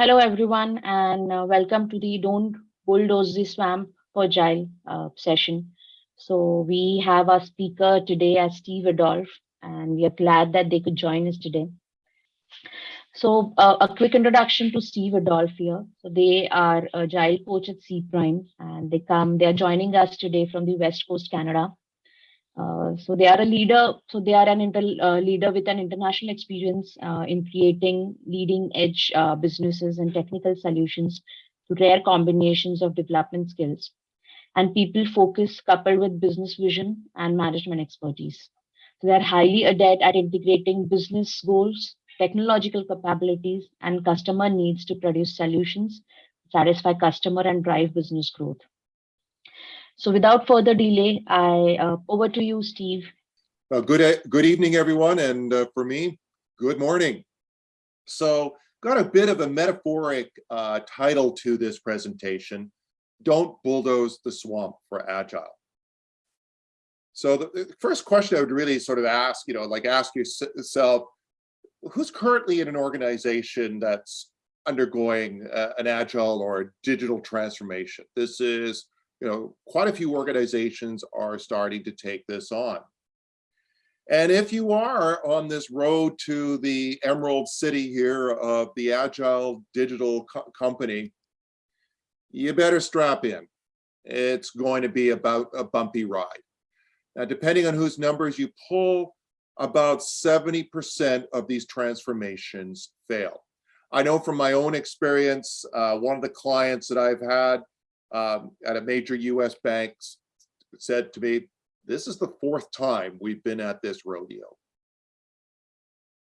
Hello, everyone, and uh, welcome to the Don't Bulldoze the Swamp for Agile uh, session. So we have our speaker today as Steve Adolph, and we are glad that they could join us today. So uh, a quick introduction to Steve Adolph here. So they are Agile coach at Cprime, and they come, they are joining us today from the West Coast, Canada. Uh, so they are a leader. So they are an inter, uh, leader with an international experience uh, in creating leading edge uh, businesses and technical solutions to rare combinations of development skills and people focus coupled with business vision and management expertise. So they are highly adept at integrating business goals, technological capabilities, and customer needs to produce solutions, satisfy customer and drive business growth. So without further delay, I uh, over to you, Steve. Uh, good, good evening, everyone. And uh, for me, good morning. So got a bit of a metaphoric uh, title to this presentation. Don't bulldoze the swamp for Agile. So the, the first question I would really sort of ask, you know, like ask yourself, who's currently in an organization that's undergoing uh, an Agile or digital transformation? This is you know, quite a few organizations are starting to take this on. And if you are on this road to the emerald city here of the agile digital co company, you better strap in. It's going to be about a bumpy ride. Now, depending on whose numbers you pull, about 70% of these transformations fail. I know from my own experience, uh, one of the clients that I've had um, at a major US bank said to me, this is the fourth time we've been at this rodeo.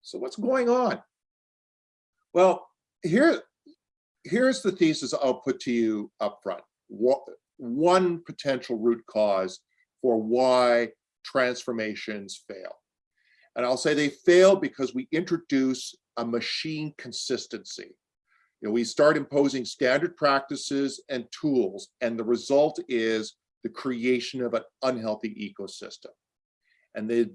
So what's going on? Well, here, here's the thesis I'll put to you up front. One potential root cause for why transformations fail. And I'll say they fail because we introduce a machine consistency you know, we start imposing standard practices and tools, and the result is the creation of an unhealthy ecosystem. And the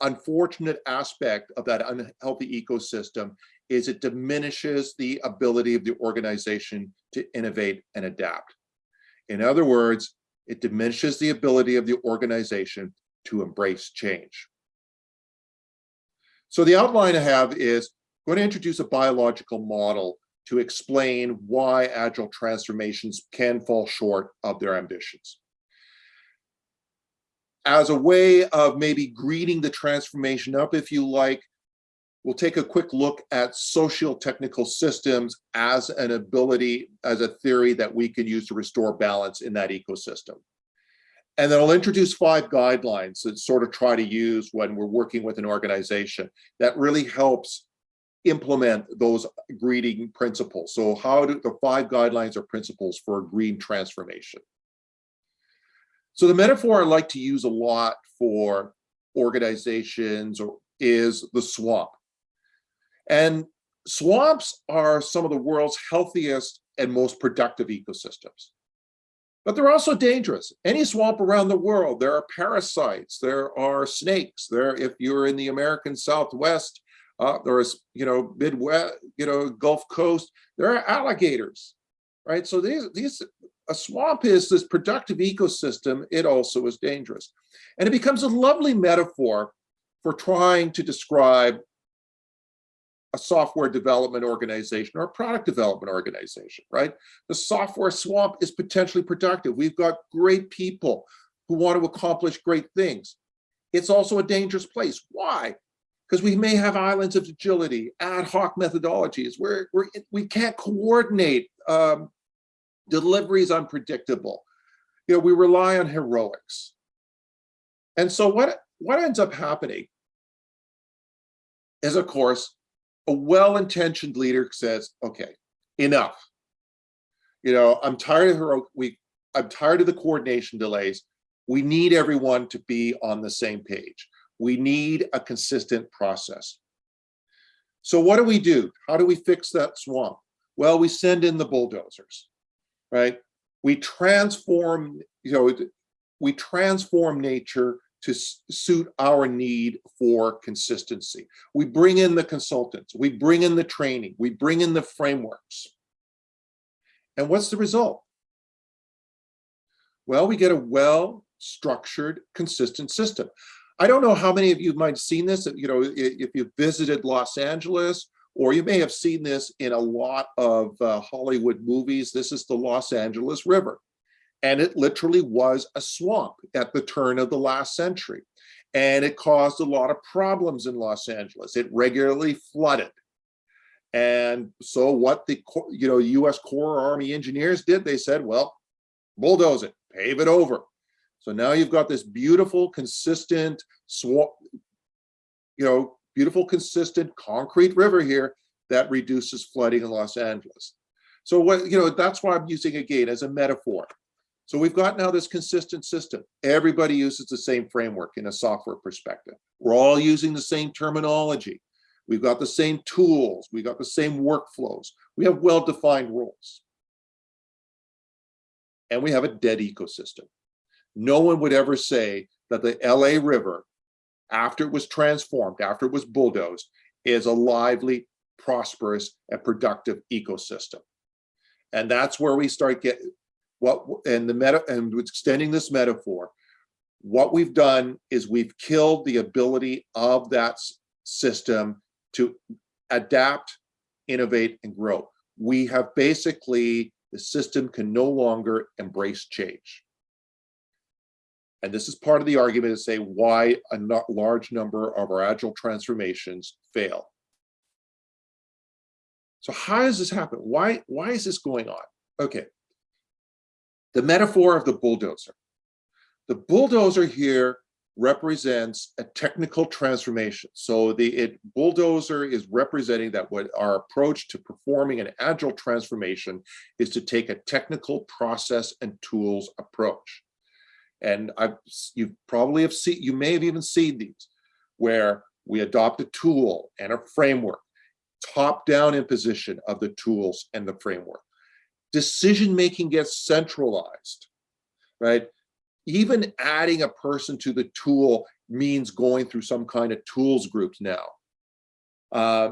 unfortunate aspect of that unhealthy ecosystem is it diminishes the ability of the organization to innovate and adapt. In other words, it diminishes the ability of the organization to embrace change. So the outline I have is going to introduce a biological model to explain why agile transformations can fall short of their ambitions. As a way of maybe greeting the transformation up, if you like, we'll take a quick look at social technical systems as an ability, as a theory that we can use to restore balance in that ecosystem. And then I'll introduce five guidelines that sort of try to use when we're working with an organization that really helps implement those greening principles. So how do the five guidelines or principles for a green transformation? So the metaphor I like to use a lot for organizations or is the swamp. And swamps are some of the world's healthiest and most productive ecosystems. But they're also dangerous. Any swamp around the world, there are parasites, there are snakes. There, if you're in the American Southwest, uh, there is, you know, Midwest, you know, Gulf Coast, there are alligators, right? So these, these, a swamp is this productive ecosystem, it also is dangerous. And it becomes a lovely metaphor for trying to describe a software development organization or a product development organization, right? The software swamp is potentially productive. We've got great people who want to accomplish great things. It's also a dangerous place. Why? Because we may have islands of agility, ad hoc methodologies where we're, we can't coordinate. Um, delivery is unpredictable. You know, we rely on heroics. And so what, what ends up happening is, of course, a well-intentioned leader says, okay, enough. You know, I'm tired of heroic, we, I'm tired of the coordination delays. We need everyone to be on the same page. We need a consistent process. So what do we do? How do we fix that swamp? Well, we send in the bulldozers, right? We transform, you know, we transform nature to suit our need for consistency. We bring in the consultants, we bring in the training, we bring in the frameworks. And what's the result? Well, we get a well-structured, consistent system. I don't know how many of you might have seen this, you know, if you visited Los Angeles, or you may have seen this in a lot of uh, Hollywood movies. This is the Los Angeles River. And it literally was a swamp at the turn of the last century. And it caused a lot of problems in Los Angeles. It regularly flooded. And so what the, you know, US Corps Army engineers did, they said, well, bulldoze it, pave it over. So now you've got this beautiful, consistent you know, beautiful, consistent concrete river here that reduces flooding in Los Angeles. So what, you know, that's why I'm using again as a metaphor. So we've got now this consistent system. Everybody uses the same framework in a software perspective. We're all using the same terminology. We've got the same tools. We've got the same workflows. We have well-defined rules. And we have a dead ecosystem. No one would ever say that the LA River, after it was transformed, after it was bulldozed, is a lively, prosperous, and productive ecosystem. And that's where we start get what and the meta and extending this metaphor, what we've done is we've killed the ability of that system to adapt, innovate, and grow. We have basically, the system can no longer embrace change. And this is part of the argument to say why a large number of our agile transformations fail. So how does this happen? Why, why is this going on? Okay. The metaphor of the bulldozer. The bulldozer here represents a technical transformation. So the it, bulldozer is representing that what our approach to performing an agile transformation is to take a technical process and tools approach. And I've, you probably have seen, you may have even seen these, where we adopt a tool and a framework, top-down imposition of the tools and the framework. Decision-making gets centralized, right? Even adding a person to the tool means going through some kind of tools groups now. Uh,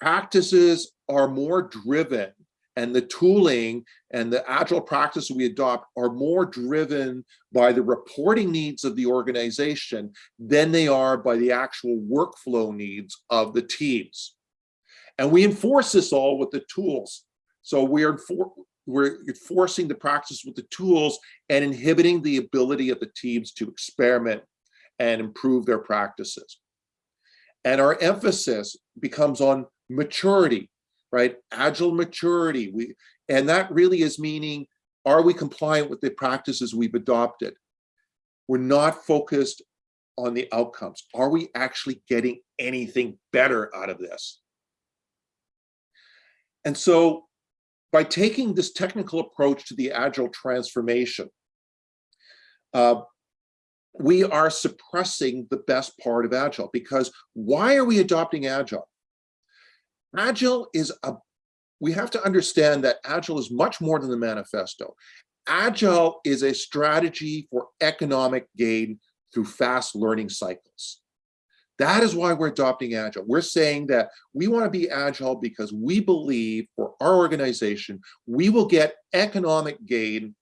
practices are more driven and the tooling and the agile practices we adopt are more driven by the reporting needs of the organization than they are by the actual workflow needs of the teams. And we enforce this all with the tools. So we're, enfor we're enforcing the practice with the tools and inhibiting the ability of the teams to experiment and improve their practices. And our emphasis becomes on maturity, right? Agile maturity. We and that really is meaning, are we compliant with the practices we've adopted? We're not focused on the outcomes. Are we actually getting anything better out of this? And so by taking this technical approach to the agile transformation, uh, we are suppressing the best part of agile because why are we adopting agile? Agile is a, we have to understand that agile is much more than the manifesto. Agile is a strategy for economic gain through fast learning cycles. That is why we're adopting Agile. We're saying that we want to be Agile because we believe for our organization, we will get economic gain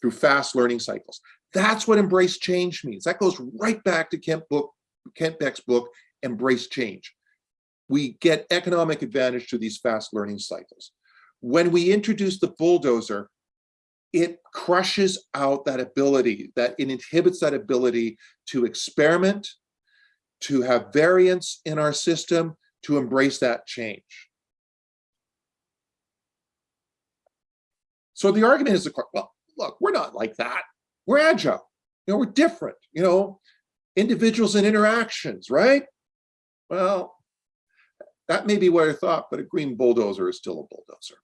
through fast learning cycles. That's what embrace change means. That goes right back to Kent, book, Kent Beck's book, Embrace Change. We get economic advantage through these fast learning cycles. When we introduce the bulldozer, it crushes out that ability, that it inhibits that ability to experiment, to have variance in our system, to embrace that change. So the argument is, well, look, we're not like that. We're agile. You know, we're different. You know, individuals and interactions, right? Well, that may be what I thought, but a green bulldozer is still a bulldozer.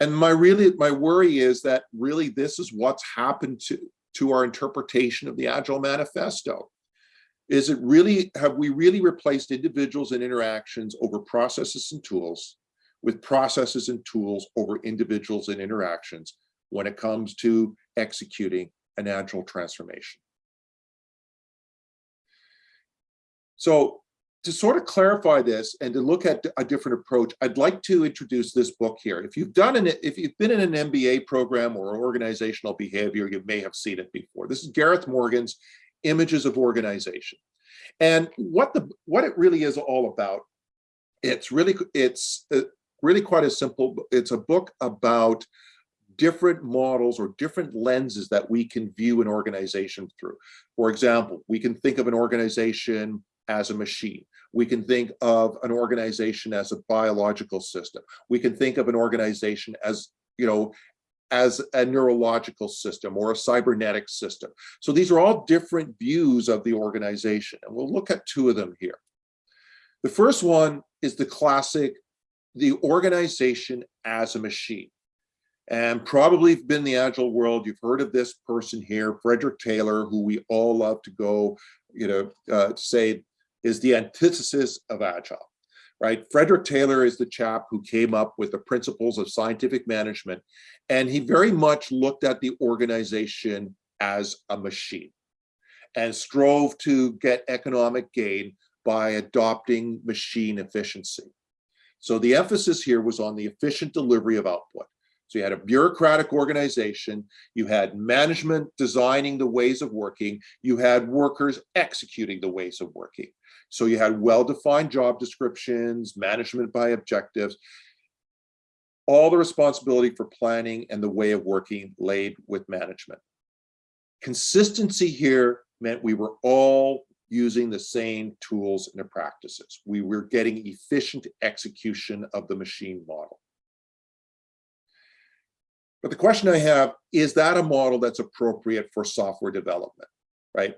And my really, my worry is that really this is what's happened to, to our interpretation of the Agile Manifesto. Is it really, have we really replaced individuals and interactions over processes and tools with processes and tools over individuals and interactions when it comes to executing an Agile transformation? So to sort of clarify this and to look at a different approach, I'd like to introduce this book here. If you've done an, if you've been in an MBA program or organizational behavior, you may have seen it before. This is Gareth Morgan's Images of Organization. And what the what it really is all about, it's really it's uh, really quite a simple, it's a book about different models or different lenses that we can view an organization through. For example, we can think of an organization as a machine. We can think of an organization as a biological system. We can think of an organization as, you know, as a neurological system or a cybernetic system. So these are all different views of the organization, and we'll look at two of them here. The first one is the classic, the organization as a machine. And probably been in the agile world, you've heard of this person here, Frederick Taylor, who we all love to go, you know, uh, say is the antithesis of agile, right? Frederick Taylor is the chap who came up with the principles of scientific management, and he very much looked at the organization as a machine and strove to get economic gain by adopting machine efficiency. So the emphasis here was on the efficient delivery of output. So you had a bureaucratic organization, you had management designing the ways of working, you had workers executing the ways of working. So you had well-defined job descriptions, management by objectives, all the responsibility for planning and the way of working laid with management. Consistency here meant we were all using the same tools and practices. We were getting efficient execution of the machine model. But the question I have, is that a model that's appropriate for software development, right?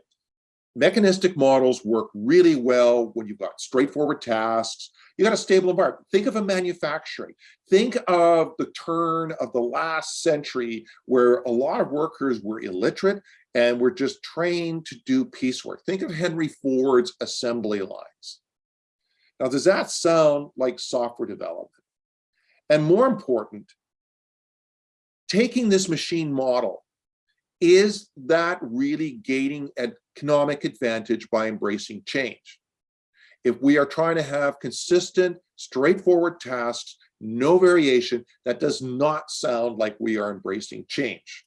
Mechanistic models work really well when you've got straightforward tasks, you got a stable environment. Think of a manufacturing. Think of the turn of the last century where a lot of workers were illiterate and were just trained to do piecework. Think of Henry Ford's assembly lines. Now, does that sound like software development? And more important, taking this machine model, is that really gaining economic advantage by embracing change? If we are trying to have consistent, straightforward tasks, no variation, that does not sound like we are embracing change.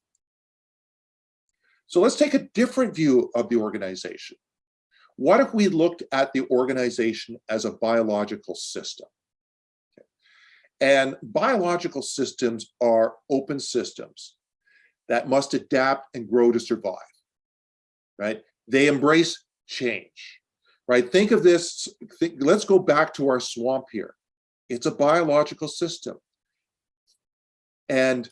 So let's take a different view of the organization. What if we looked at the organization as a biological system? And biological systems are open systems that must adapt and grow to survive, right? They embrace change, right? Think of this, think, let's go back to our swamp here. It's a biological system. And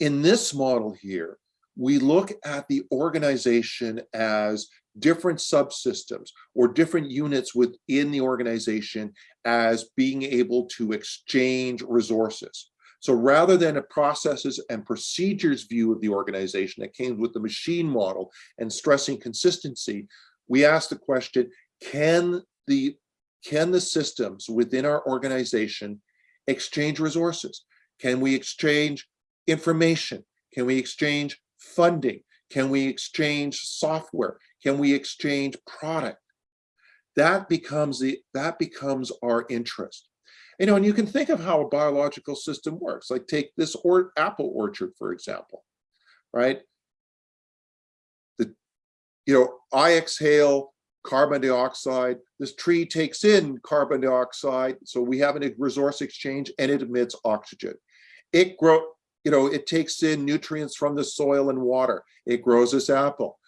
in this model here, we look at the organization as different subsystems or different units within the organization as being able to exchange resources. So rather than a processes and procedures view of the organization that came with the machine model and stressing consistency, we asked the question, can the, can the systems within our organization exchange resources? Can we exchange information? Can we exchange funding? Can we exchange software? Can we exchange product? That becomes the that becomes our interest. You know, and you can think of how a biological system works. Like take this or apple orchard, for example, right? The you know, I exhale carbon dioxide. This tree takes in carbon dioxide, so we have a resource exchange, and it emits oxygen. It grow, you know, it takes in nutrients from the soil and water. It grows this apple.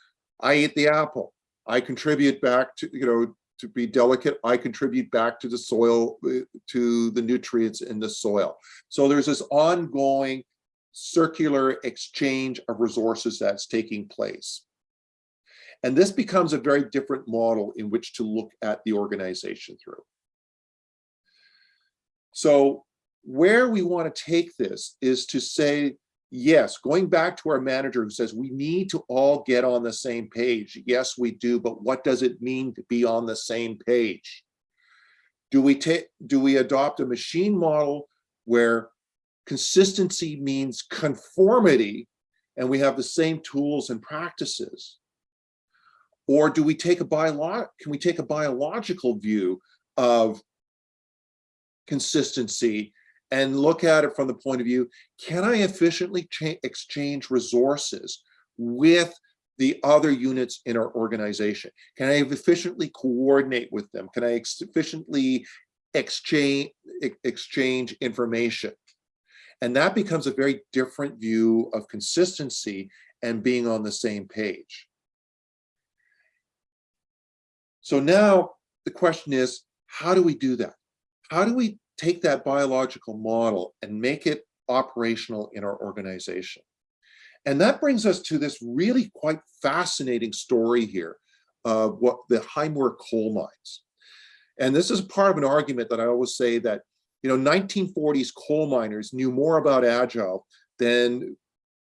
I eat the apple. I contribute back to, you know, to be delicate, I contribute back to the soil, uh, to the nutrients in the soil. So there's this ongoing circular exchange of resources that's taking place. And this becomes a very different model in which to look at the organization through. So where we want to take this is to say yes, going back to our manager who says we need to all get on the same page. Yes, we do, but what does it mean to be on the same page? Do we take do we adopt a machine model where consistency means conformity and we have the same tools and practices? Or do we take a bio, can we take a biological view of consistency and look at it from the point of view, can I efficiently exchange resources with the other units in our organization? Can I efficiently coordinate with them? Can I efficiently exchange, exchange information? And that becomes a very different view of consistency and being on the same page. So now the question is, how do we do that? How do we take that biological model and make it operational in our organization? And that brings us to this really quite fascinating story here of what the Haighmoor coal mines. And this is part of an argument that I always say that, you know, 1940s coal miners knew more about Agile than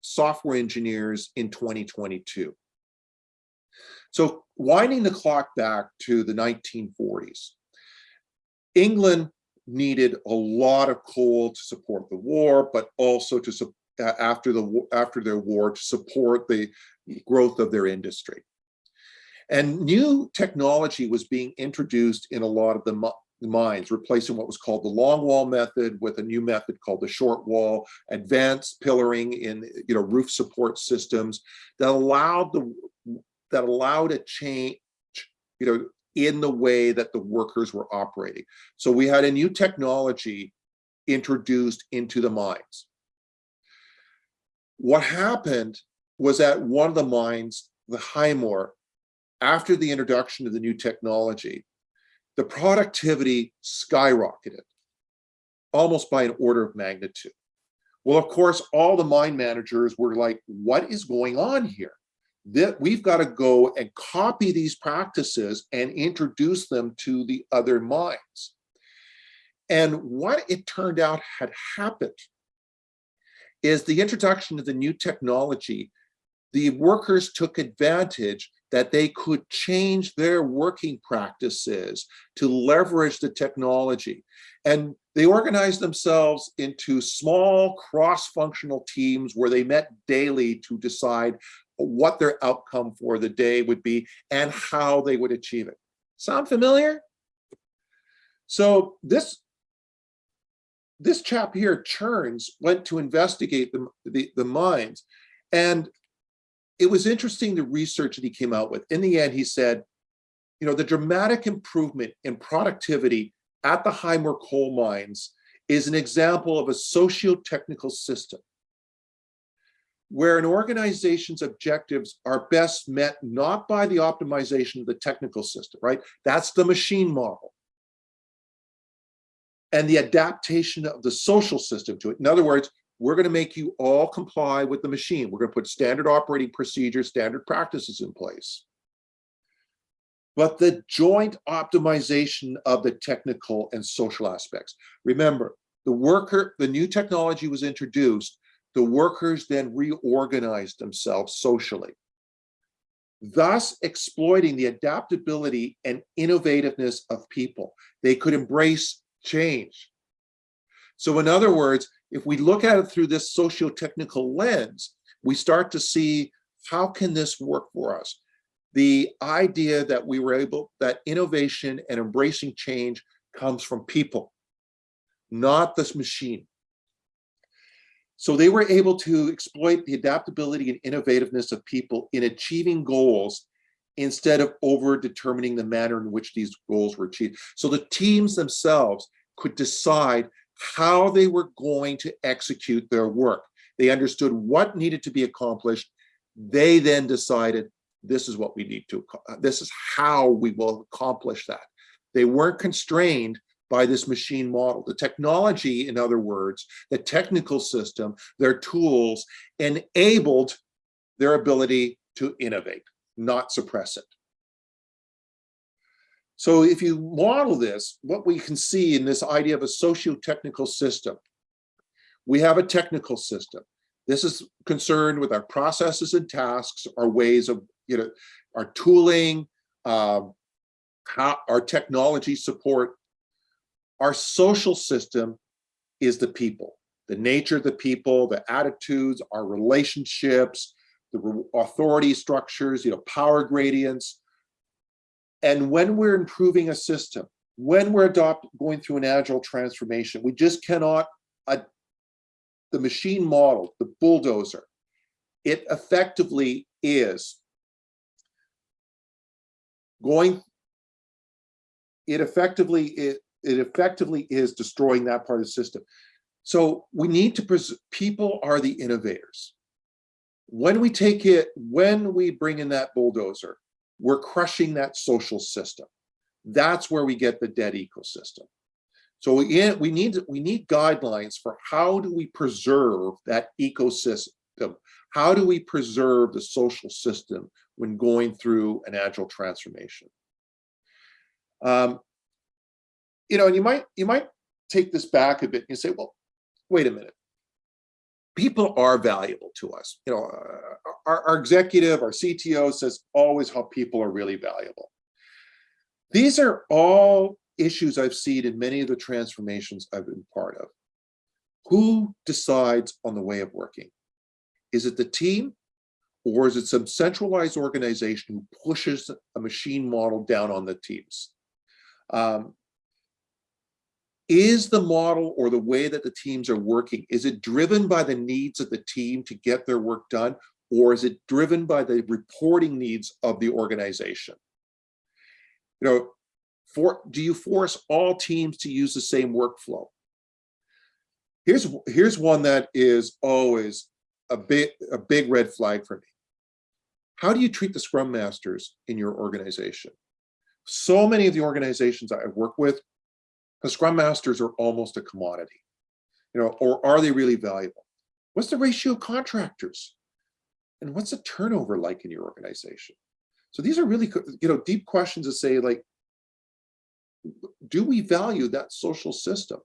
software engineers in 2022. So winding the clock back to the 1940s, England needed a lot of coal to support the war, but also to after the after their war to support the growth of their industry. And new technology was being introduced in a lot of the mines, replacing what was called the long wall method with a new method called the short wall, advanced pillaring in you know roof support systems that allowed the that allowed a change you know in the way that the workers were operating. So we had a new technology introduced into the mines. What happened was that one of the mines, the Haighmoor, after the introduction of the new technology, the productivity skyrocketed almost by an order of magnitude. Well, of course, all the mine managers were like, what is going on here? That we've got to go and copy these practices and introduce them to the other mines. And what it turned out had happened is the introduction of the new technology, the workers took advantage that they could change their working practices to leverage the technology. And they organized themselves into small cross-functional teams where they met daily to decide what their outcome for the day would be and how they would achieve it. Sound familiar? So this this chap here, Churns, went to investigate the, the, the mines. And it was interesting the research that he came out with. In the end, he said, you know, the dramatic improvement in productivity at the Haighmoor coal mines is an example of a socio-technical system where an organization's objectives are best met not by the optimization of the technical system, right? That's the machine model. And the adaptation of the social system to it. In other words, we're going to make you all comply with the machine. We're going to put standard operating procedures, standard practices in place. But the joint optimization of the technical and social aspects. Remember, the worker, the new technology was introduced the workers then reorganized themselves socially, thus exploiting the adaptability and innovativeness of people. They could embrace change. So in other words, if we look at it through this socio-technical lens, we start to see how can this work for us? The idea that we were able, that innovation and embracing change comes from people, not this machine. So they were able to exploit the adaptability and innovativeness of people in achieving goals instead of over determining the manner in which these goals were achieved. So the teams themselves could decide how they were going to execute their work. They understood what needed to be accomplished. They then decided this is what we need to, this is how we will accomplish that. They weren't constrained by this machine model. The technology, in other words, the technical system, their tools enabled their ability to innovate, not suppress it. So if you model this, what we can see in this idea of a socio-technical system, we have a technical system. This is concerned with our processes and tasks, our ways of, you know, our tooling, uh, how our technology support, our social system is the people, the nature of the people, the attitudes, our relationships, the authority structures, you know, power gradients, And when we're improving a system, when we're adopt, going through an agile transformation, we just cannot, uh, the machine model, the bulldozer, it effectively is going, it effectively, it, it effectively is destroying that part of the system. So we need to, people are the innovators. When we take it, when we bring in that bulldozer, we're crushing that social system. That's where we get the dead ecosystem. So we, we need we need guidelines for how do we preserve that ecosystem? How do we preserve the social system when going through an agile transformation? Um, you know, and you might you might take this back a bit and you say, well, wait a minute. People are valuable to us. You know, uh, our, our executive, our CTO says always how people are really valuable. These are all issues I've seen in many of the transformations I've been part of. Who decides on the way of working? Is it the team or is it some centralized organization who pushes a machine model down on the teams? Um, is the model or the way that the teams are working, is it driven by the needs of the team to get their work done? Or is it driven by the reporting needs of the organization? You know, for, do you force all teams to use the same workflow? Here's, here's one that is always a big, a big red flag for me. How do you treat the scrum masters in your organization? So many of the organizations I work with, the scrum masters are almost a commodity, you know, or are they really valuable? What's the ratio of contractors? And what's the turnover like in your organization? So these are really, you know, deep questions to say like, do we value that social system?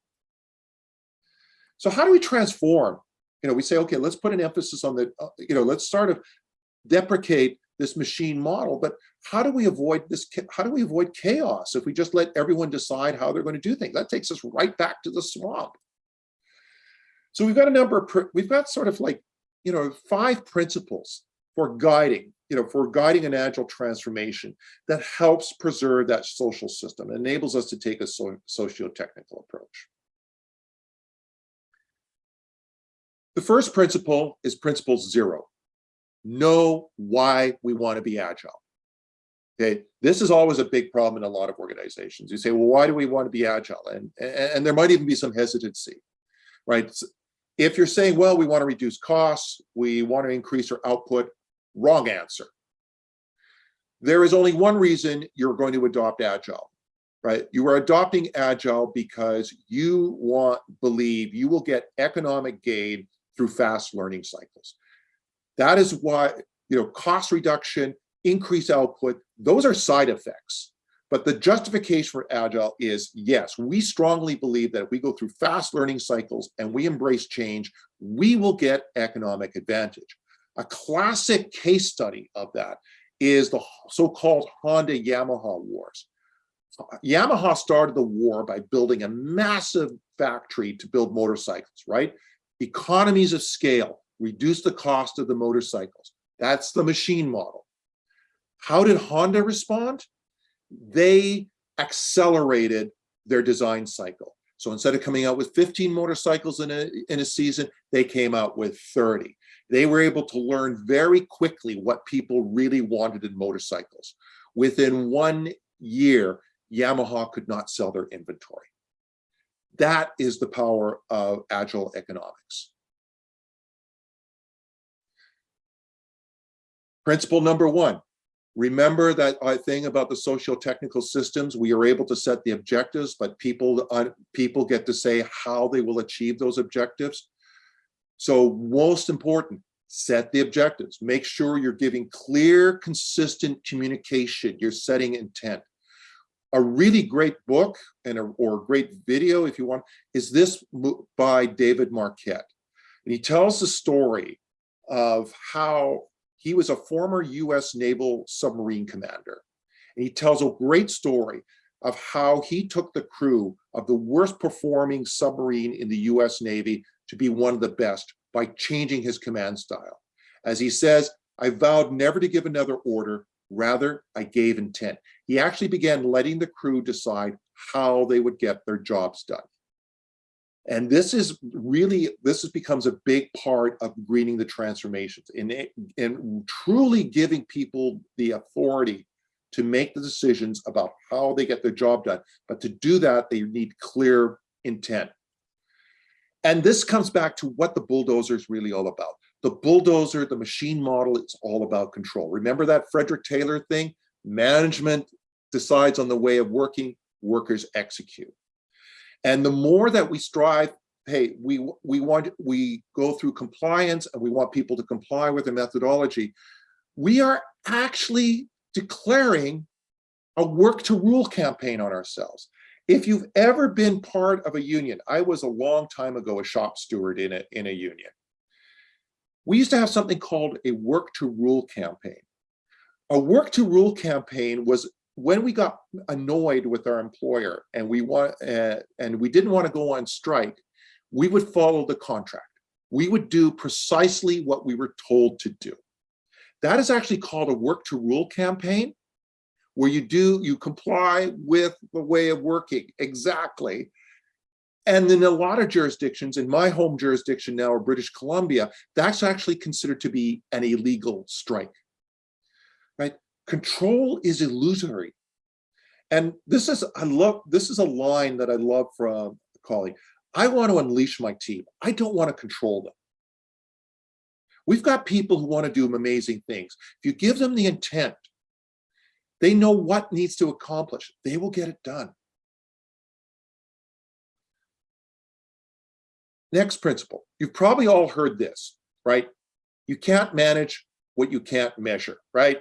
So how do we transform? You know, we say, okay, let's put an emphasis on the, uh, you know, let's sort of deprecate this machine model, but how do we avoid this? How do we avoid chaos if we just let everyone decide how they're going to do things? That takes us right back to the swamp. So we've got a number of, we've got sort of like, you know, five principles for guiding you know, for guiding an agile transformation that helps preserve that social system, and enables us to take a so socio-technical approach. The first principle is principle zero. Know why we want to be agile. Okay, this is always a big problem in a lot of organizations. You say, well, why do we want to be agile? And, and, there might even be some hesitancy, right? If you're saying, well, we want to reduce costs, we want to increase our output, Wrong answer. There is only one reason you're going to adopt Agile, right? You are adopting Agile because you want, believe you will get economic gain through fast learning cycles. That is why, you know, cost reduction, increased output, those are side effects. But the justification for Agile is, yes, we strongly believe that if we go through fast learning cycles and we embrace change, we will get economic advantage. A classic case study of that is the so-called Honda Yamaha wars. Yamaha started the war by building a massive factory to build motorcycles, right? Economies of scale, reduce the cost of the motorcycles. That's the machine model. How did Honda respond? They accelerated their design cycle. So instead of coming out with 15 motorcycles in a, in a season, they came out with 30. They were able to learn very quickly what people really wanted in motorcycles. Within one year, Yamaha could not sell their inventory. That is the power of agile economics. Principle number one, remember that thing about the socio-technical systems, we are able to set the objectives, but people, uh, people get to say how they will achieve those objectives. So most important, set the objectives. Make sure you're giving clear, consistent communication. You're setting intent. A really great book and a, or a great video, if you want, is this by David Marquet. And he tells the story of how he was a former US naval submarine commander. And he tells a great story of how he took the crew of the worst performing submarine in the US Navy to be one of the best by changing his command style. As he says, I vowed never to give another order, rather I gave intent. He actually began letting the crew decide how they would get their jobs done. And this is really, this is, becomes a big part of greening the transformations and, and truly giving people the authority to make the decisions about how they get their job done. But to do that, they need clear intent. And this comes back to what the bulldozer is really all about. The bulldozer, the machine model, it's all about control. Remember that Frederick Taylor thing? Management decides on the way of working, workers execute. And the more that we strive, hey, we, we want, we go through compliance and we want people to comply with the methodology, we are actually declaring a work to rule campaign on ourselves. If you've ever been part of a union, I was a long time ago a shop steward in a, in a union. We used to have something called a work to rule campaign. A work to rule campaign was when we got annoyed with our employer and we want uh, and we didn't want to go on strike, we would follow the contract. We would do precisely what we were told to do. That is actually called a work to rule campaign, where you do, you comply with the way of working exactly. And in a lot of jurisdictions, in my home jurisdiction now, or British Columbia, that's actually considered to be an illegal strike, right? Control is illusory. And this is, I love, this is a line that I love from a colleague. I want to unleash my team. I don't want to control them. We've got people who want to do amazing things. If you give them the intent, they know what needs to accomplish. They will get it done. Next principle. You've probably all heard this, right? You can't manage what you can't measure, right?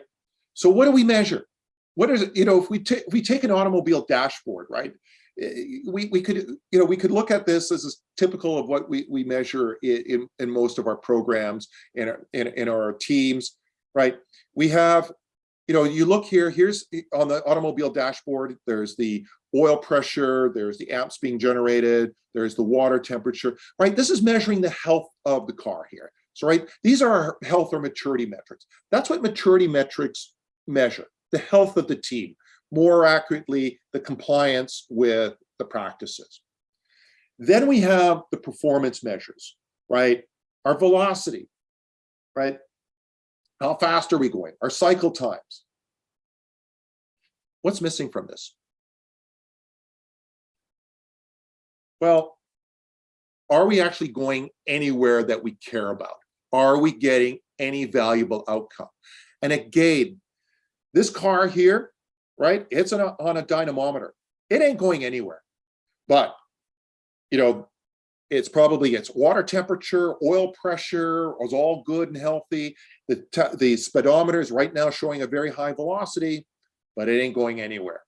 So what do we measure? What is it, you know, if we, if we take an automobile dashboard, right? Eh, we, we could, you know, we could look at this as typical of what we, we measure in, in, most of our programs, in our, in, in our teams, right? We have, you know, you look here, here's on the automobile dashboard, there's the oil pressure, there's the amps being generated, there's the water temperature, right? This is measuring the health of the car here. So, right, these are health or maturity metrics. That's what maturity metrics measure, the health of the team more accurately, the compliance with the practices. Then we have the performance measures, right? Our velocity, right? How fast are we going? Our cycle times. What's missing from this? Well, are we actually going anywhere that we care about? Are we getting any valuable outcome? And again, this car here, right? It's on a, on a dynamometer. It ain't going anywhere. But, you know, it's probably its water temperature, oil pressure was all good and healthy. The, the speedometer is right now showing a very high velocity, but it ain't going anywhere.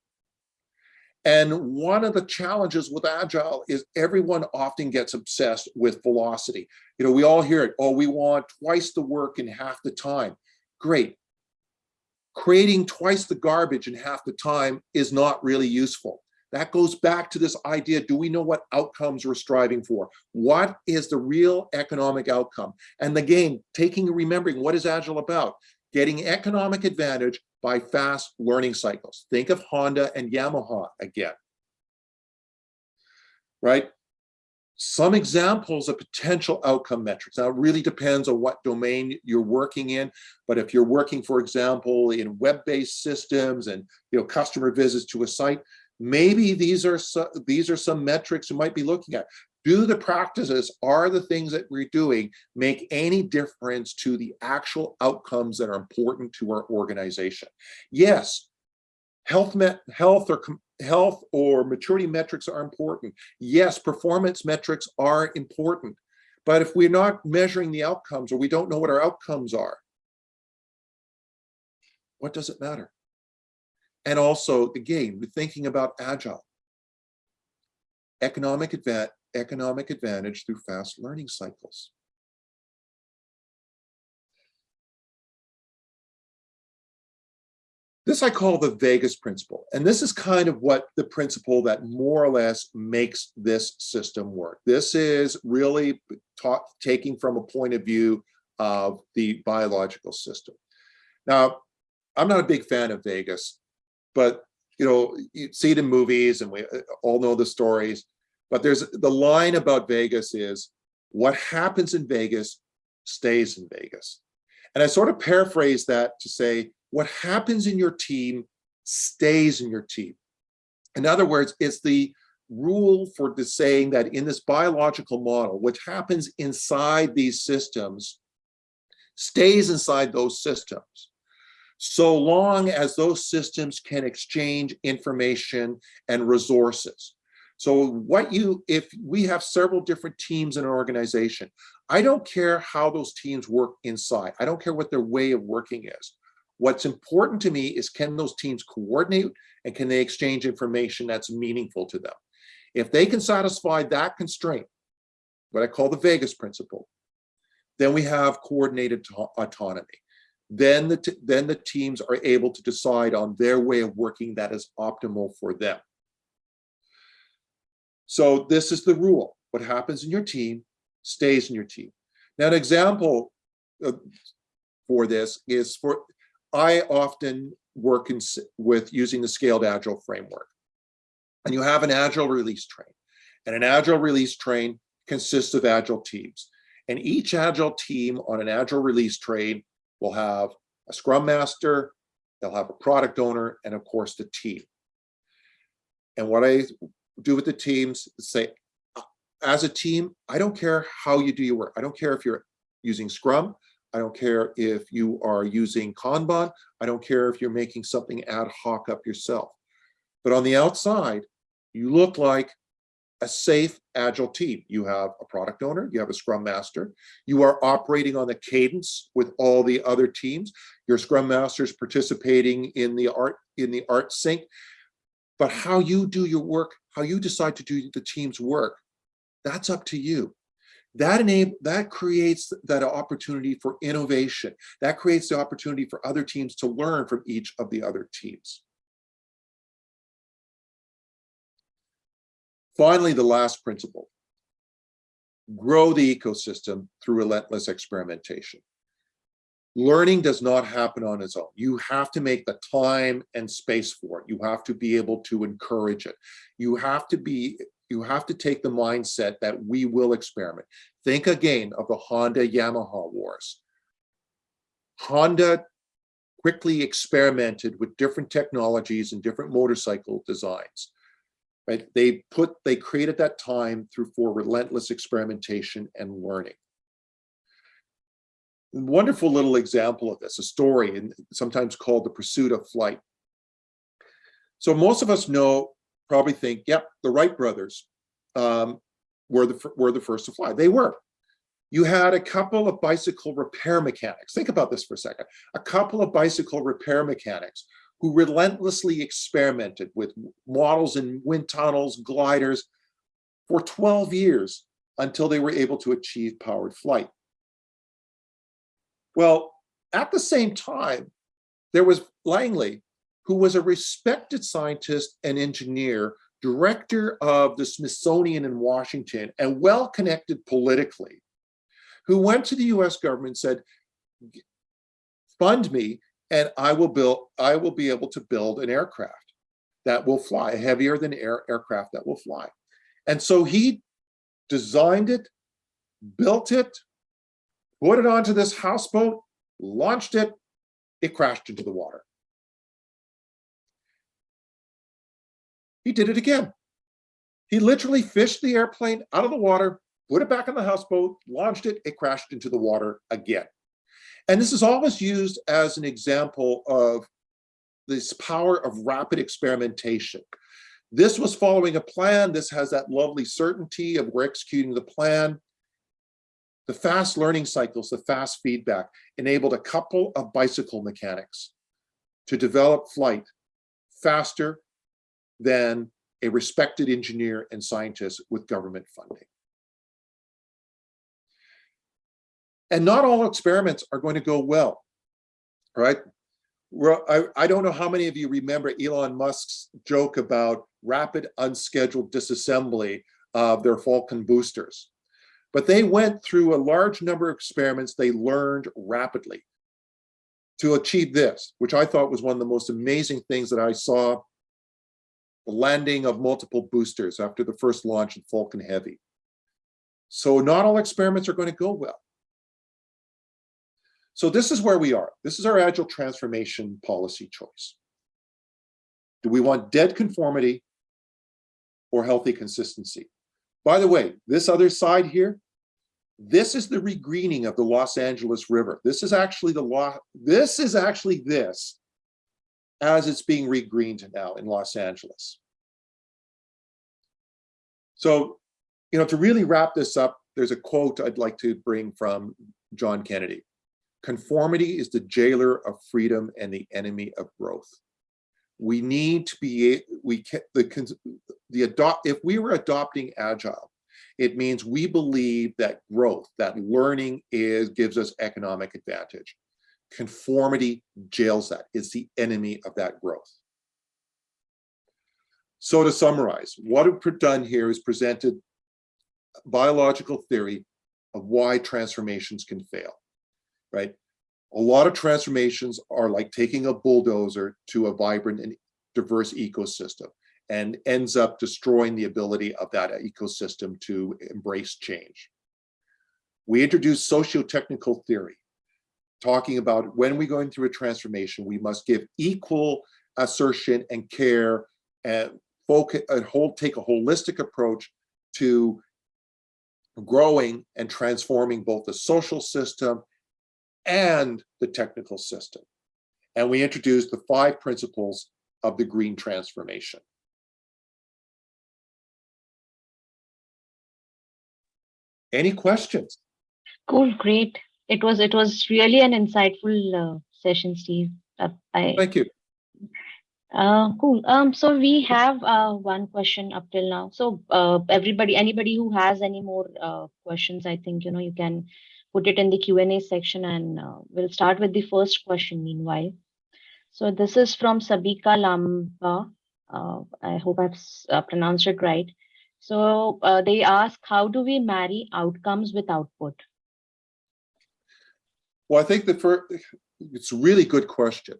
And one of the challenges with Agile is everyone often gets obsessed with velocity. You know, we all hear it, oh, we want twice the work in half the time. Great, creating twice the garbage in half the time is not really useful. That goes back to this idea, do we know what outcomes we're striving for? What is the real economic outcome? And again, taking remembering what is Agile about? Getting economic advantage by fast learning cycles. Think of Honda and Yamaha again. Right? Some examples of potential outcome metrics. Now, it really depends on what domain you're working in. But if you're working, for example, in web-based systems and you know customer visits to a site, maybe these are some, these are some metrics you might be looking at. Do the practices, are the things that we're doing make any difference to the actual outcomes that are important to our organization? Yes, health, health or health or maturity metrics are important. Yes, performance metrics are important. But if we're not measuring the outcomes or we don't know what our outcomes are, what does it matter? And also, again, we're thinking about agile. Economic, adva economic advantage through fast learning cycles. This I call the Vegas principle. And this is kind of what the principle that more or less makes this system work. This is really taught, taking from a point of view of the biological system. Now, I'm not a big fan of Vegas, but you know, you see it in movies and we uh, all know the stories, but there's the line about Vegas is what happens in Vegas stays in Vegas. And I sort of paraphrase that to say, what happens in your team stays in your team. In other words, it's the rule for the saying that in this biological model, what happens inside these systems stays inside those systems. So long as those systems can exchange information and resources. So what you, if we have several different teams in an organization, I don't care how those teams work inside. I don't care what their way of working is. What's important to me is can those teams coordinate and can they exchange information that's meaningful to them? If they can satisfy that constraint, what I call the Vegas principle, then we have coordinated autonomy. Then the, then the teams are able to decide on their way of working that is optimal for them. So this is the rule. What happens in your team stays in your team. Now, an example uh, for this is for, I often work in, with using the scaled agile framework. And you have an agile release train. And an agile release train consists of agile teams. And each agile team on an agile release train will have a scrum master, they'll have a product owner, and of course the team. And what I do with the teams is say, uh, as a team, I don't care how you do your work. I don't care if you're using Scrum. I don't care if you are using Kanban. I don't care if you're making something ad hoc up yourself. But on the outside, you look like a SAFe, agile team. You have a product owner, you have a scrum master, you are operating on the cadence with all the other teams. Your scrum master is participating in the ART in the ART sync. But how you do your work, how you decide to do the team's work, that's up to you. That enable that creates that opportunity for innovation. That creates the opportunity for other teams to learn from each of the other teams. Finally, the last principle, grow the ecosystem through relentless experimentation. Learning does not happen on its own. You have to make the time and space for it. You have to be able to encourage it. You have to be, you have to take the mindset that we will experiment. Think again of the Honda Yamaha wars. Honda quickly experimented with different technologies and different motorcycle designs right? They put, they created that time through for relentless experimentation and learning. Wonderful little example of this, a story, and sometimes called the pursuit of flight. So most of us know, probably think, yep, the Wright brothers um, were the were the first to fly. They were. You had a couple of bicycle repair mechanics. Think about this for a second. A couple of bicycle repair mechanics who relentlessly experimented with models in wind tunnels, gliders for 12 years until they were able to achieve powered flight. Well, at the same time, there was Langley, who was a respected scientist and engineer, director of the Smithsonian in Washington, and well-connected politically, who went to the US government and said, fund me and I will build, I will be able to build an aircraft that will fly, a heavier than air aircraft that will fly. And so he designed it, built it, put it onto this houseboat, launched it, it crashed into the water. He did it again. He literally fished the airplane out of the water, put it back on the houseboat, launched it, it crashed into the water again. And this is always used as an example of this power of rapid experimentation. This was following a plan. This has that lovely certainty of we're executing the plan. The fast learning cycles, the fast feedback enabled a couple of bicycle mechanics to develop flight faster than a respected engineer and scientist with government funding. And not all experiments are going to go well, right? I, I don't know how many of you remember Elon Musk's joke about rapid unscheduled disassembly of their Falcon boosters. But they went through a large number of experiments. They learned rapidly to achieve this, which I thought was one of the most amazing things that I saw the landing of multiple boosters after the first launch of Falcon Heavy. So not all experiments are going to go well. So this is where we are. This is our agile transformation policy choice. Do we want dead conformity or healthy consistency? By the way, this other side here, this is the regreening of the Los Angeles River. This is actually the law. This is actually this as it's being regreened now in Los Angeles. So, you know, to really wrap this up, there's a quote I'd like to bring from John Kennedy. Conformity is the jailer of freedom and the enemy of growth. We need to be, we can, the, the adopt, if we were adopting agile, it means we believe that growth, that learning is, gives us economic advantage. Conformity jails that, is the enemy of that growth. So to summarize, what we've done here is presented biological theory of why transformations can fail, right? A lot of transformations are like taking a bulldozer to a vibrant and diverse ecosystem and ends up destroying the ability of that ecosystem to embrace change. We introduced socio-technical theory, talking about when we're going through a transformation, we must give equal assertion and care and focus and hold, take a holistic approach to growing and transforming both the social system and the technical system. And we introduced the five principles of the green transformation. Any questions? Cool, great. It was it was really an insightful uh, session, Steve. Uh, I, Thank you. uh, cool. Um, so we have uh, one question up till now. So uh, everybody, anybody who has any more uh, questions, I think you know you can put it in the Q and A section, and uh, we'll start with the first question. Meanwhile, so this is from Sabika Lamba. Uh, I hope I've uh, pronounced it right. So uh, they ask, how do we marry outcomes with output? Well, I think the first, it's a really good question.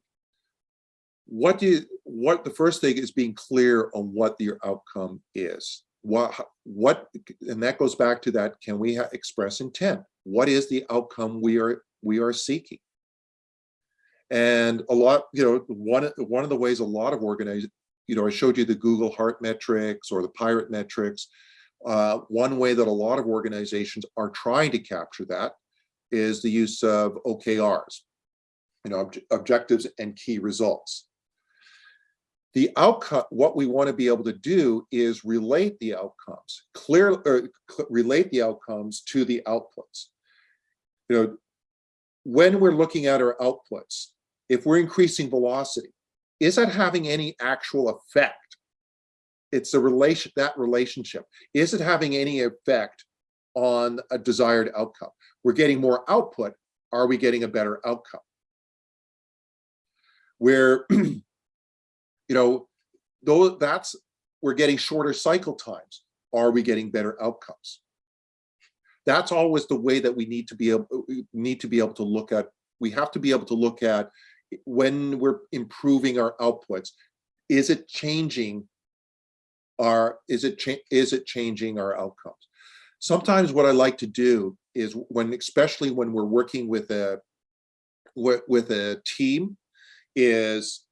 What do you, what, the first thing is being clear on what your outcome is. What, what, and that goes back to that, can we express intent? What is the outcome we are, we are seeking? And a lot, you know, one, one of the ways a lot of organizations, you know, I showed you the Google Heart metrics or the Pirate metrics. Uh, one way that a lot of organizations are trying to capture that is the use of OKRs, you know, obj objectives and key results. The outcome, what we want to be able to do is relate the outcomes, clear, or relate the outcomes to the outputs. You know, when we're looking at our outputs, if we're increasing velocity, is that having any actual effect? It's a relation, that relationship. Is it having any effect on a desired outcome? We're getting more output. Are we getting a better outcome? Where, you know, though that's, we're getting shorter cycle times. Are we getting better outcomes? That's always the way that we need to be able, need to be able to look at, we have to be able to look at when we're improving our outputs, is it changing our, is it, is it changing our outcomes? Sometimes what I like to do is when, especially when we're working with a, with, a team, is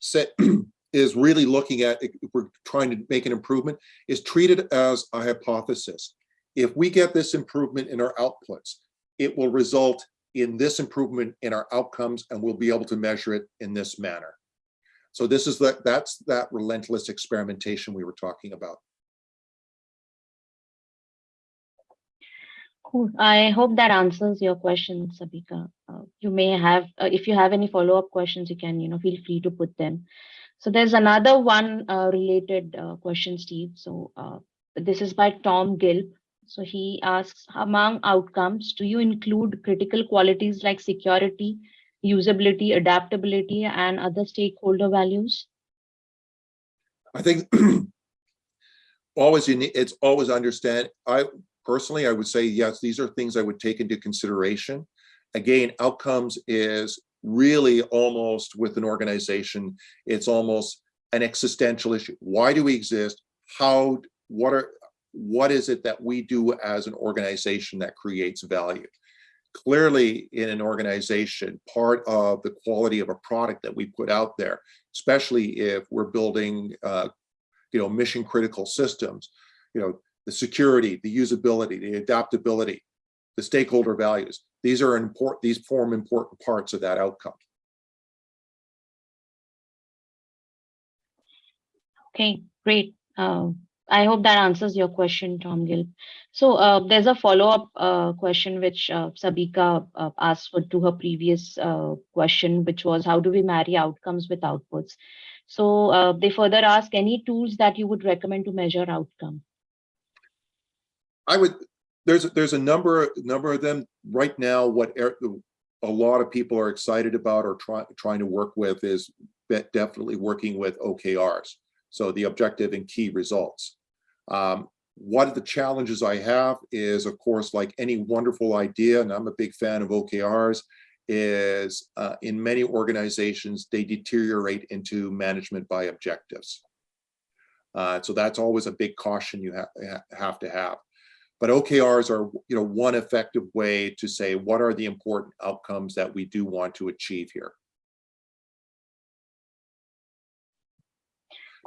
set, is really looking at, if we're trying to make an improvement, is treated as a hypothesis. If we get this improvement in our outputs, it will result in this improvement in our outcomes and we'll be able to measure it in this manner. So this is that that's that relentless experimentation we were talking about. Cool. I hope that answers your question, Sabika. Uh, you may have, uh, if you have any follow-up questions, you can, you know, feel free to put them. So there's another one uh, related uh, question, Steve. So uh, this is by Tom Gilb. So he asks, among outcomes, do you include critical qualities like security, usability, adaptability, and other stakeholder values? I think always you need, it's always understand. I personally, I would say, yes, these are things I would take into consideration. Again, outcomes is really almost with an organization, it's almost an existential issue. Why do we exist? How, what are, what is it that we do as an organization that creates value? Clearly in an organization, part of the quality of a product that we put out there, especially if we're building, uh, you know, mission critical systems, you know, the security, the usability, the adaptability, the stakeholder values. These are important, these form important parts of that outcome. Okay, great. Uh, I hope that answers your question, Tom Gilb. So uh, there's a follow-up uh, question which uh, Sabika uh, asked for to her previous uh, question, which was how do we marry outcomes with outputs? So they further ask any tools that you would recommend to measure outcome. I would, there's, there's a number, number of them right now. What a lot of people are excited about or try, trying to work with is definitely working with OKRs. So the objective and key results. Um, one of the challenges I have is, of course, like any wonderful idea, and I'm a big fan of OKRs, is uh, in many organizations, they deteriorate into management by objectives. Uh, so that's always a big caution you ha have to have. But OKRs are, you know, one effective way to say what are the important outcomes that we do want to achieve here.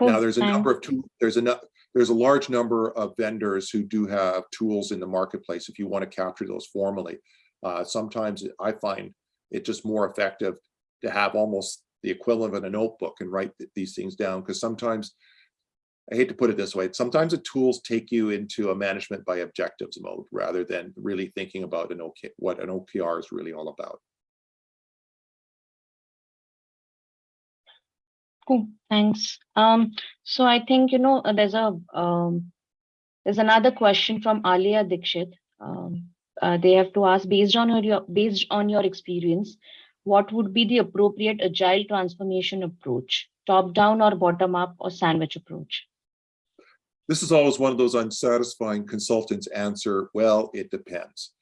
Now, there's a number of tools, there's a, there's a large number of vendors who do have tools in the marketplace if you want to capture those formally. Uh, sometimes I find it just more effective to have almost the equivalent of a notebook and write th these things down because sometimes I hate to put it this way, sometimes the tools take you into a management by objectives mode rather than really thinking about an OK, what an OKR is really all about. Cool, thanks. Um, so I think, you know, uh, there's a, um, there's another question from Alia Dikshit. Um, uh, they have to ask, based on your, based on your experience, what would be the appropriate agile transformation approach, top down or bottom up or sandwich approach? This is always one of those unsatisfying consultants answer, well, it depends.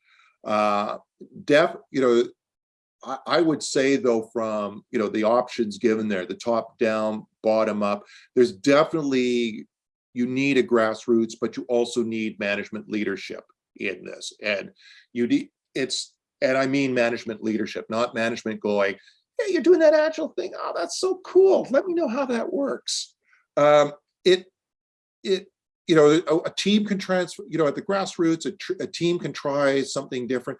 Uh, def, you know, I, I would say though, from you know the options given there, the top down, bottom up, there's definitely you need a grassroots, but you also need management leadership in this, and you need it's and I mean management leadership, not management going, hey, you're doing that agile thing. Oh, that's so cool. Let me know how that works. Um, it it you know a, a, team can transfer you know at the grassroots a, a team can try something different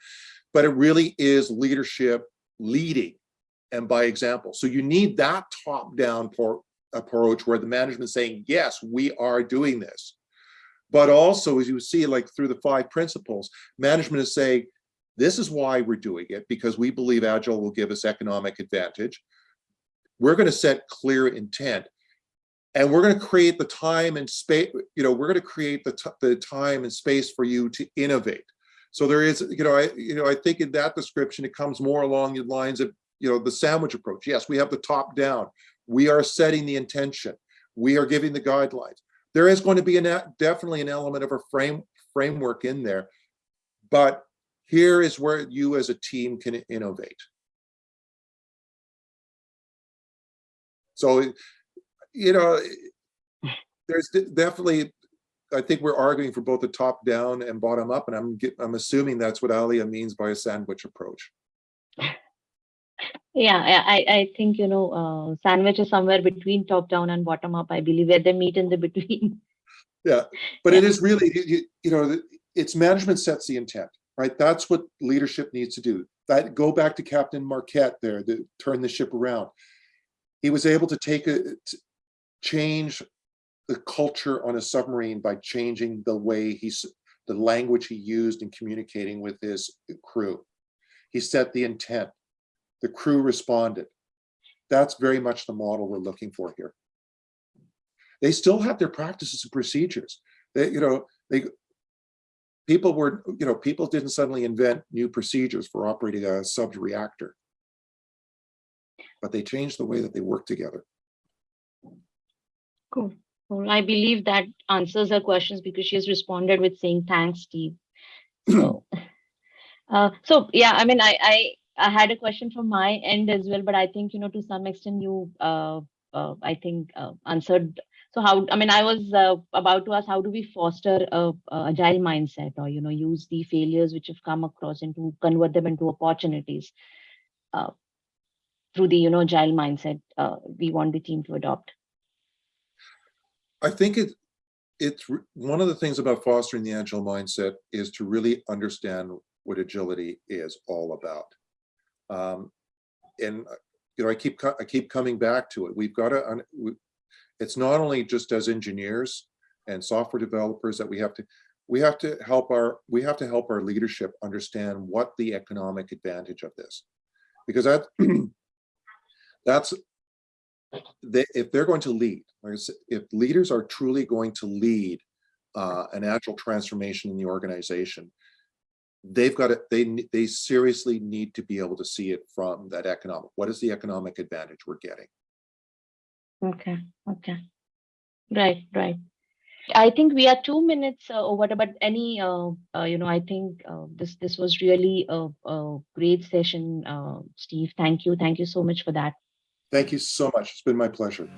but it really is leadership leading and by example. So you need that top-down approach where the management is saying, yes, we are doing this. But also, as you see, like through the five principles, management is saying, this is why we're doing it, because we believe Agile will give us economic advantage. We're going to set clear intent. And we're going to create the time and space, you know, we're going to create the, the time and space for you to innovate. So there is, you know, I, you know, I think in that description, it comes more along the lines of, you know, the sandwich approach. Yes, we have the top down. We are setting the intention. We are giving the guidelines. There is going to be a definitely an element of a frame framework in there, but here is where you as a team can innovate. So, you know, there's definitely I think we're arguing for both the top down and bottom up, and I'm I'm assuming that's what Alia means by a sandwich approach. Yeah, I I think you know uh, sandwich is somewhere between top down and bottom up. I believe where they meet in the between. Yeah, but yeah. it is really you, you know it's management sets the intent, right? That's what leadership needs to do. That go back to Captain Marquet there, to turn the ship around. He was able to take a change the culture on a submarine by changing the way he's the language he used in communicating with his crew. He set the intent. The crew responded. That's very much the model we're looking for here. They still have their practices and procedures. They, you know, they people were, you know, people didn't suddenly invent new procedures for operating a sub reactor, but they changed the way that they work together. Cool. Well, I believe that answers her questions because she has responded with saying thanks, Steve. So, uh, so yeah, I mean, I, I I had a question from my end as well, but I think you know to some extent you uh, uh, I think, uh, answered. So how, I mean, I was uh, about to ask, how do we foster a, a agile mindset or, you know, use the failures which have come across into convert them into opportunities uh, through the, you know, agile mindset uh, we want the team to adopt. I think it, it's, one of the things about fostering the agile mindset is to really understand what agility is all about. Um, and, uh, you know, I keep, I keep coming back to it. We've got to, it's not only just as engineers and software developers that we have to, we have to help our, we have to help our leadership understand what the economic advantage of this. Because that, that's, they, if they're going to lead, like said, if leaders are truly going to lead uh, an agile transformation in the organization, they've got to, they, they seriously need to be able to see it from that economic, what is the economic advantage we're getting? Okay, okay. Right, right. I think we are two minutes uh, over, but any, uh, uh, you know, I think uh, this this was really a, a great session, uh, Steve. Thank you, thank you so much for that. Thank you so much. It's been my pleasure.